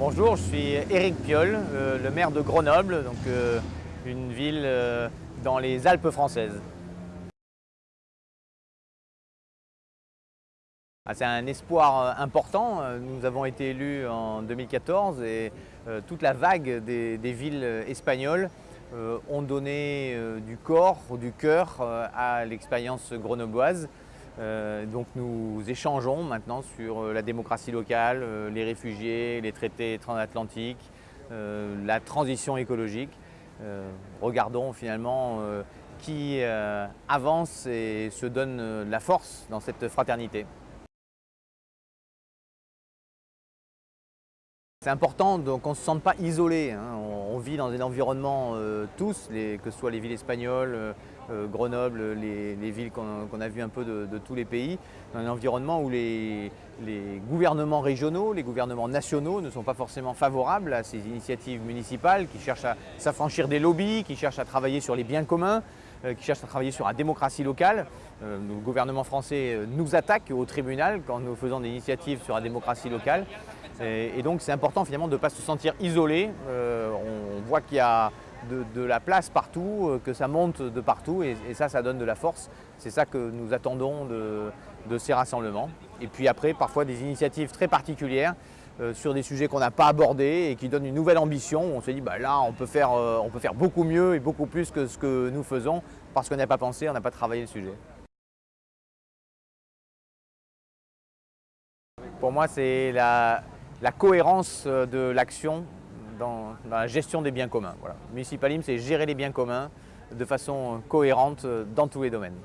Bonjour, je suis Éric Piolle, euh, le maire de Grenoble, donc euh, une ville euh, dans les Alpes françaises. Ah, c'est un espoir important. Nous avons été élus en 2014 et toute la vague des, des villes espagnoles ont donné du corps, du cœur à l'expérience grenobloise. Euh, donc nous échangeons maintenant sur euh, la démocratie locale, euh, les réfugiés, les traités transatlantiques, la transition écologique. regardons finalement qui avance et se donne la force dans cette fraternité. C'est important qu'on ne se sente pas isolé. Hein. On, vit dans un environnement tous, que ce soit les villes espagnoles, euh, Grenoble, les, villes qu'on a vues un peu de, tous les pays, dans un environnement où les, gouvernements régionaux, les gouvernements nationaux ne sont pas forcément favorables à ces initiatives municipales qui cherchent à s'affranchir des lobbies, qui cherchent à travailler sur les biens communs, euh, qui cherchent à travailler sur la démocratie locale. Euh, le gouvernement français nous attaque au tribunal quand nous faisons des initiatives sur la démocratie locale. Et, donc c'est important finalement de ne pas se sentir isolé. on voit qu'il y a de, la place partout, euh, que ça monte de partout et, ça, ça donne de la force. C'est ça que nous attendons de, ces rassemblements. Et puis après, parfois des initiatives très particulières euh, sur des sujets qu'on n'a pas abordés et qui donnent une nouvelle ambition. On se dit, bah là, on peut, faire, euh, on peut faire beaucoup mieux et beaucoup plus que ce que nous faisons parce qu'on n'a pas pensé, on n'a pas travaillé le sujet. Pour moi, c'est la cohérence de l'action dans, la gestion des biens communs. Voilà. Municipalisme, c'est gérer les biens communs de façon cohérente dans tous les domaines.